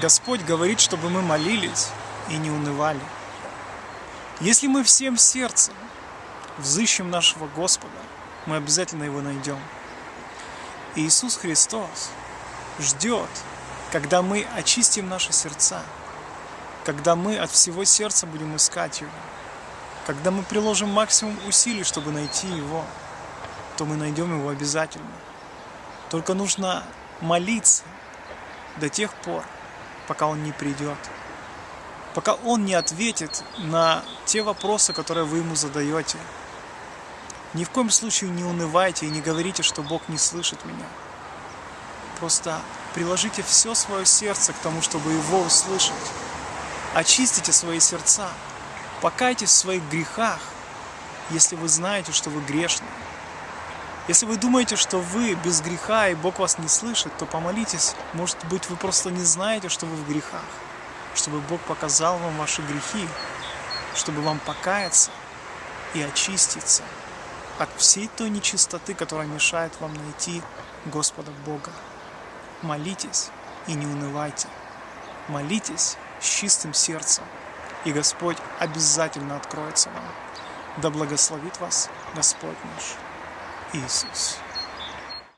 Господь говорит, чтобы мы молились и не унывали. Если мы всем сердцем взыщем нашего Господа, мы обязательно Его найдем. Иисус Христос ждет, когда мы очистим наши сердца, когда мы от всего сердца будем искать Его, когда мы приложим максимум усилий, чтобы найти Его, то мы найдем Его обязательно. Только нужно молиться до тех пор, пока Он не придет, пока Он не ответит на те вопросы, которые вы Ему задаете. Ни в коем случае не унывайте и не говорите, что Бог не слышит меня. Просто приложите все свое сердце к тому, чтобы Его услышать. Очистите свои сердца, покайтесь в своих грехах, если вы знаете, что вы грешны. Если вы думаете, что вы без греха и Бог вас не слышит, то помолитесь. Может быть, вы просто не знаете, что вы в грехах. Чтобы Бог показал вам ваши грехи, чтобы вам покаяться и очиститься от всей той нечистоты, которая мешает вам найти Господа Бога. Молитесь и не унывайте. Молитесь с чистым сердцем, и Господь обязательно откроется вам. Да благословит вас Господь наш Иисус.